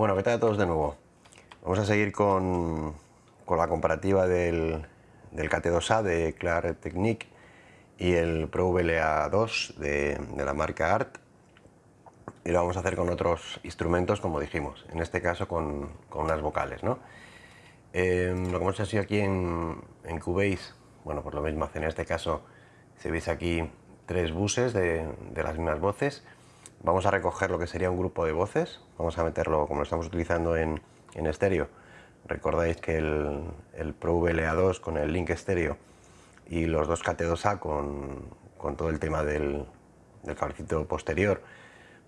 Bueno, ¿qué tal a todos de nuevo? Vamos a seguir con, la comparativa del, del KT2A de Clar Technique y el Pro VLA 2 de, la marca ART y lo vamos a hacer con otros instrumentos como dijimos, en este caso con, unas vocales. ¿no? Eh, lo que hemos hecho aquí en, en Cubase, bueno, pues lo mismo hace en este caso, si veis aquí tres buses de, de las mismas voces, vamos a recoger lo que sería un grupo de voces, vamos a meterlo como lo estamos utilizando en, estéreo. Recordáis que el, Pro VLA2 con el link estéreo y los dos KT2A con, todo el tema del, del cablecito posterior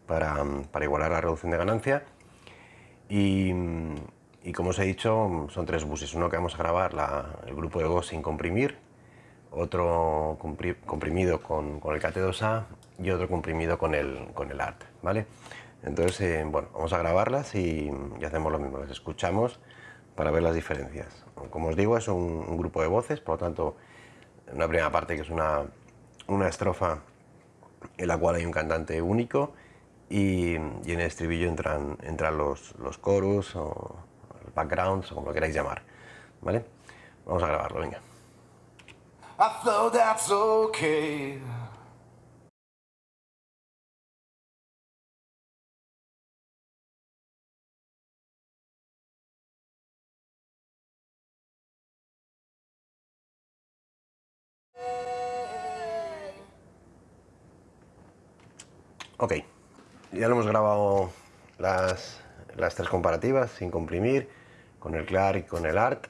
para, igualar la reducción de ganancia. Y, como os he dicho, son tres buses. Uno que vamos a grabar el grupo de voz sin comprimir, otro comprimido con, el KT2A y otro comprimido con el, con el ART, ¿vale? Entonces, eh, bueno, vamos a grabarlas y, hacemos lo mismo, las escuchamos para ver las diferencias. Como os digo, es un, grupo de voces, por lo tanto, una primera parte que es una, una estrofa en la cual hay un cantante único y, en el estribillo entran, entran los, los coros o backgrounds o como lo queráis llamar, ¿vale? Vamos a grabarlo, venga. I Ok, ya lo hemos grabado las, las tres comparativas sin comprimir, con el CLAR y con el ART.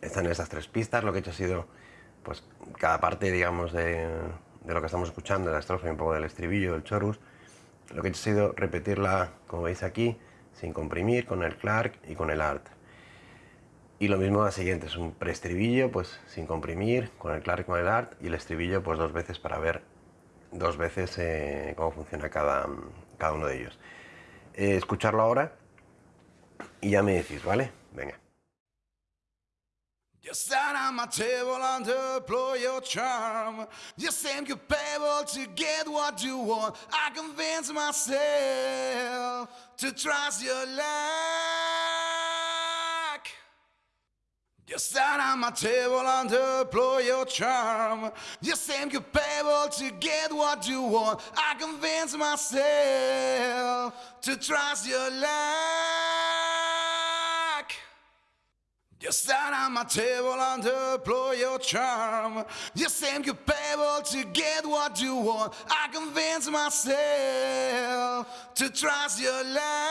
Están estas tres pistas, lo que he hecho ha sido pues cada parte, digamos, de, lo que estamos escuchando, la estrofa y un poco del estribillo, del chorus, lo que he hecho ha sido repetirla, como veis aquí, sin comprimir, con el Clark y con el Art. Y lo mismo la siguiente, es un preestribillo, pues sin comprimir, con el Clark y con el Art, y el estribillo pues dos veces para ver dos veces eh, cómo funciona cada, cada uno de ellos. Eh, escucharlo ahora y ya me decís, ¿vale? Venga. On my table and deploy your charm. To what you want. I convince myself to trust your luck. On my table and deploy your charm. You seem capable to get what you want. I convince myself to trust your luck. You stand on my table and deploy your charm. You seem capable to get what you want. I convince myself to trust your luck.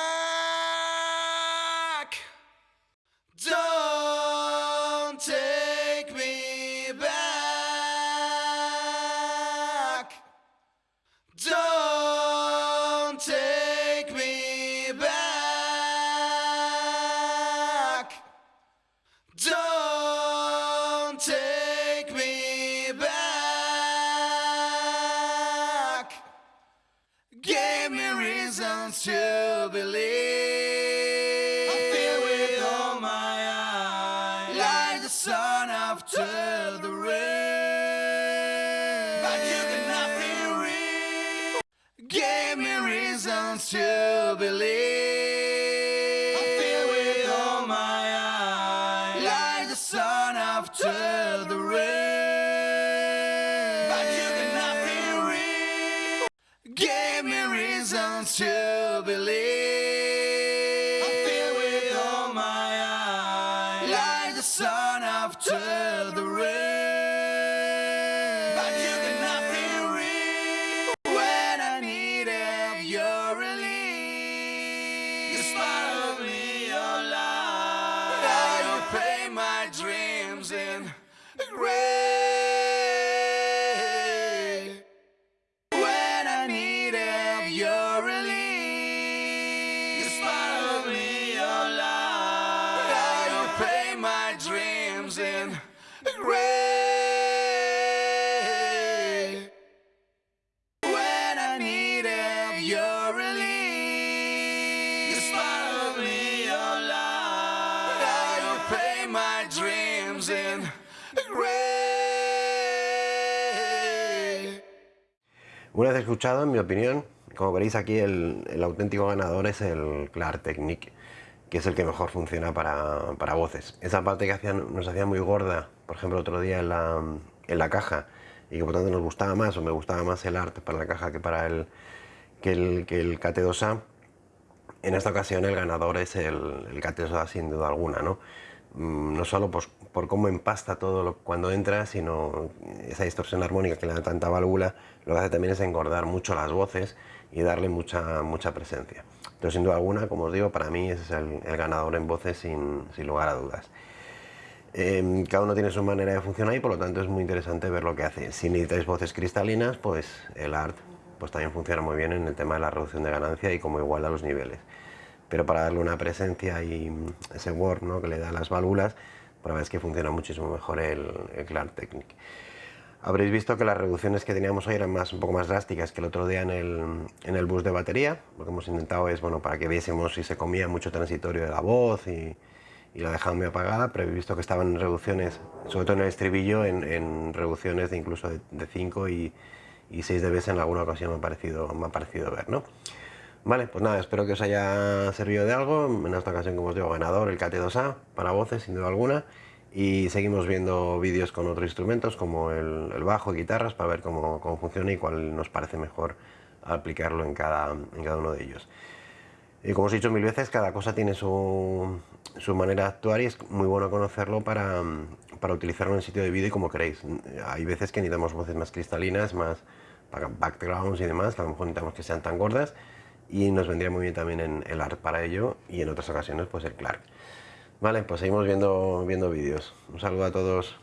Don't take me back. Don't take me back. Gave me reasons to believe. wants to believe. I feel with all my eyes, like the sun after the rain. But you cannot be real. Give me reasons to believe. I feel with all my eyes, like the sun after the rain. When I needed your release, you smiled me. Now you my dreams in gray. When I needed your you smiled me. Una vez escuchado, en mi opinión, como veréis aquí el, auténtico ganador es el Clar Technique, que es el que mejor funciona para, para voces. Esa parte que nos hacía muy gorda, por ejemplo otro día en la, en la caja, y que por tanto nos gustaba más o me gustaba más el art para la caja que para el, que el, que el KT2A, en esta ocasión el ganador es el, el KT2A sin duda alguna, ¿no? Mm, no solo por, por, cómo empasta todo cuando entra, sino esa distorsión armónica que le da tanta válvula, lo que hace también es engordar mucho las voces y darle mucha, mucha presencia. Entonces, sin duda alguna, como os digo, para mí ese es el, ganador en voces sin, sin lugar a dudas. Em, cada uno tiene su manera de funcionar y por lo tanto es muy interesante ver lo que hace. Si necesitáis voces cristalinas, pues el ART pues también funciona muy bien en el tema de la reducción de ganancia y como igual a los niveles pero para darle una presencia y ese word ¿no? que le da las válvulas, pues la verdad es que funciona muchísimo mejor el, el Clark Technic. Habréis visto que las reducciones que teníamos hoy eran más, un poco más drásticas que el otro día en el, en el bus de batería. Lo que hemos intentado es, bueno, para que viésemos si se comía mucho transitorio de la voz y, la dejaban muy apagada, pero he visto que estaban en reducciones, sobre todo en el estribillo, en, reducciones de incluso de 5 y, y 6 dB en alguna ocasión me ha parecido, me ha parecido ver, ¿no? Vale, pues nada, espero que os haya servido de algo. En esta ocasión, como os digo, ganador el KT2A para voces, sin duda alguna. Y seguimos viendo vídeos con otros instrumentos como el, bajo y guitarras para ver cómo, funciona y cuál nos parece mejor aplicarlo en cada, en cada uno de ellos. Y como os he dicho mil veces, cada cosa tiene su, su manera de actuar y es muy bueno conocerlo para, para utilizarlo en el sitio de vídeo y como queréis. Hay veces que necesitamos voces más cristalinas, más backgrounds y demás, que a lo mejor necesitamos que sean tan gordas y nos vendría muy bien también en el ART para ello y en otras ocasiones pues el Clark. Vale, pues seguimos viendo, viendo vídeos. Un saludo a todos.